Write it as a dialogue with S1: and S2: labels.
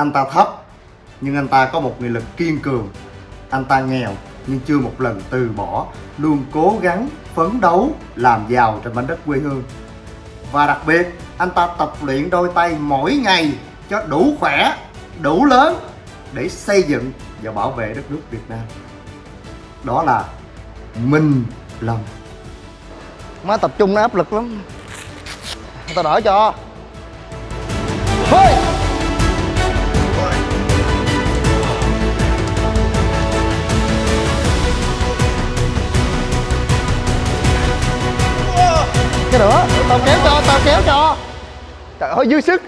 S1: Anh ta thấp Nhưng anh ta có một nghị lực kiên cường. Anh ta nghèo nhưng chưa một lần từ bỏ Luôn cố gắng phấn đấu làm giàu trên mảnh đất quê hương. Và đặc biệt anh ta tập luyện đôi tay mỗi ngày cho đủ khỏe, đủ lớn Để xây dựng và bảo vệ đất nước Việt Nam. Đó là Minh Lâm. Má tập trung nó áp lực lắm. Tao đỡ cho. Nữa. Tao kéo cho tao kéo cho. Trời ơi dư sức.